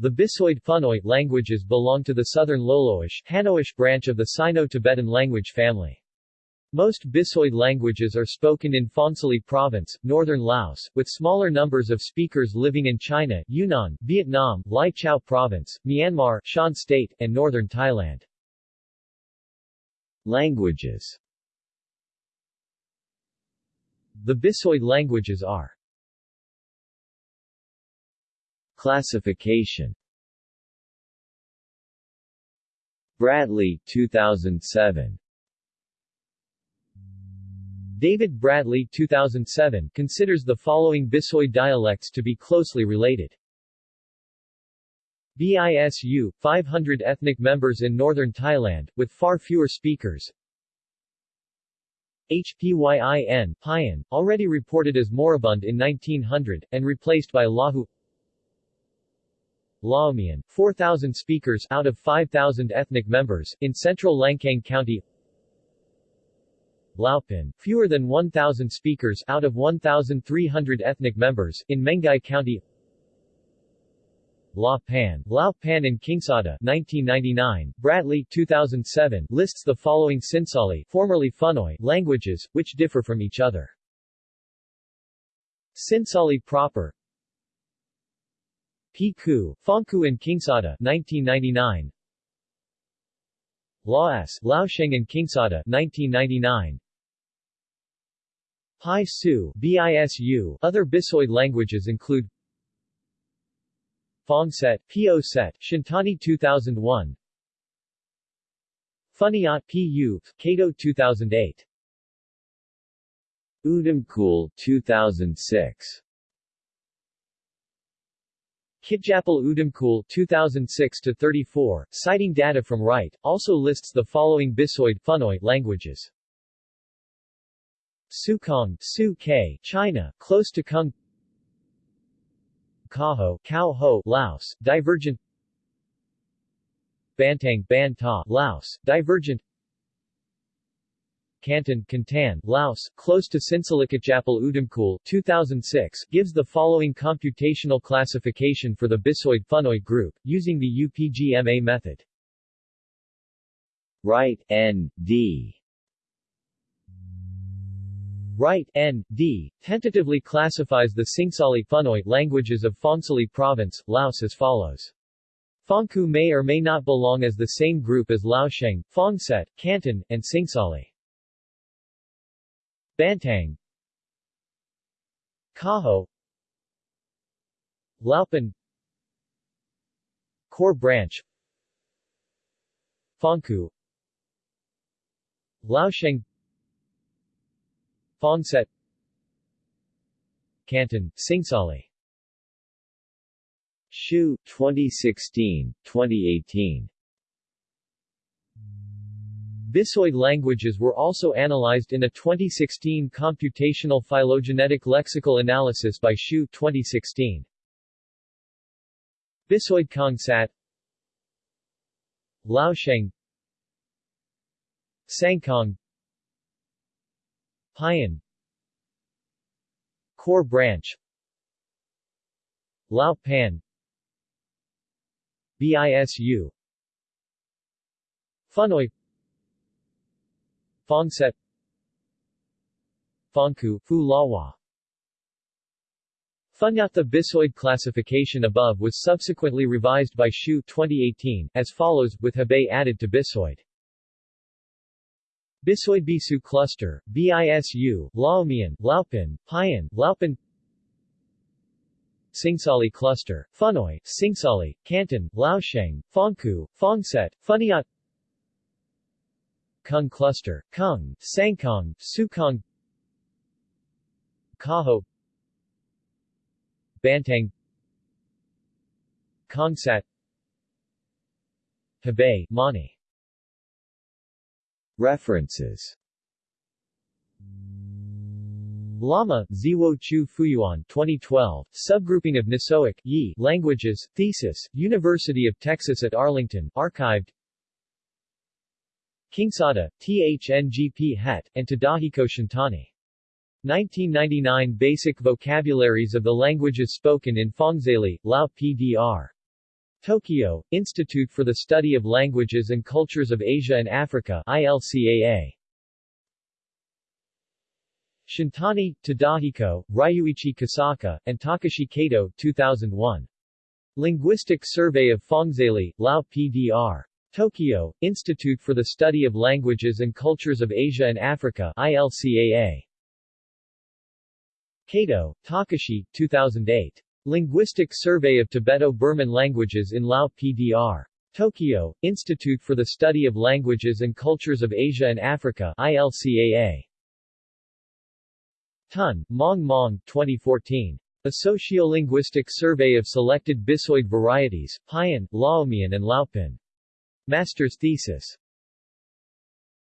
The Bisoid Phunoi languages belong to the Southern Loloish Hanoish branch of the Sino-Tibetan language family. Most Bisoid languages are spoken in Phongsali Province, northern Laos, with smaller numbers of speakers living in China, Yunnan, Vietnam, Lai Chau Province, Myanmar, Shan State, and northern Thailand. Languages The Bisoid languages are Classification Bradley 2007 David Bradley 2007 considers the following Bisoid dialects to be closely related. BISU, 500 ethnic members in northern Thailand, with far fewer speakers. HPYIN, Payan, already reported as moribund in 1900, and replaced by Lahu Laomian, 4,000 speakers out of 5,000 ethnic members, in central Lancang County Laopin, fewer than 1,000 speakers out of 1,300 ethnic members, in Menghai County La Pan, Lao Pan and Kingsada 1999, Bradley 2007 lists the following Sinsali formerly Phunoi languages, which differ from each other. Sinsali proper Piku, Phongku and Kingsada 1999 Laos, Laosheng and Kingsada 1999 Pai Su, BISU Other Bisoid languages include Phongset, PO Set, Shintani 2001 Phuniat PU, Kato 2008 Udamkul 2006 Kitjapal Udamkul 2006 to 34, citing data from Wright, also lists the following Bisoid Phunoi languages. Sukong, Su K, China, close to Kung. Kaho, Cao Ho, Laos, divergent. Bantang, Ban Ta, Laos, divergent. Canton, Cantan, Laos, close to Sinsalikatjapal Udamkul 2006, gives the following computational classification for the Bisoid Phunoi group, using the UPGMA method. Wright, N. D. Wright, N. D., tentatively classifies the Singsali Phunoi languages of Phongsali Province, Laos as follows. Phongku may or may not belong as the same group as Laosheng, Phongset, Canton, and Singsali. Bantang. Kaho. Laopan. Core Branch. Phongku Laosheng. Phongset Canton, Singsali Hsiu, 2016, 2018 Bisoid languages were also analyzed in a 2016 computational phylogenetic lexical analysis by Hsiu 2016. Bisoid Kongsat Laosheng Sangkong Payan Core Branch Lao Pan BISU Phunoi Phongset Phongku, Fu Lawa. The Bisoid classification above was subsequently revised by Hsiu 2018, as follows, with Hebei added to Bisoid. Bisoid Bisu Cluster, BISU, Laomian, Laopin, Payan, Laopin Singsali Cluster, Phunoi, Singsali, Canton, Laosheng, Phongku, Phongset, Phuniat Kung Cluster, Kung, Sangkong, Sukong Kaho Bantang Kongsat Hebei, Mani. References. Lama, Ziwo Chu Fuyuan 2012, Subgrouping of Nisoic Yi Languages, Thesis, University of Texas at Arlington, archived Kingsada, THNGP Het, and Tadahiko Shintani. 1999 Basic Vocabularies of the Languages Spoken in Phongxaly, Lao PDR. Tokyo, Institute for the Study of Languages and Cultures of Asia and Africa ILCAA. Shintani, Tadahiko, Ryuichi Kosaka, and Takashi Kato 2001. Linguistic Survey of Phongxaly, Lao PDR. Tokyo, Institute for the Study of Languages and Cultures of Asia and Africa ILCAA. Kato, Takashi, 2008. Linguistic Survey of Tibeto-Burman Languages in Lao PDR. Tokyo, Institute for the Study of Languages and Cultures of Asia and Africa ILCAA. Tun, Mong Mong, 2014. A Sociolinguistic Survey of Selected Bisoid Varieties, Payan, Laomian and Laopin. Master's thesis.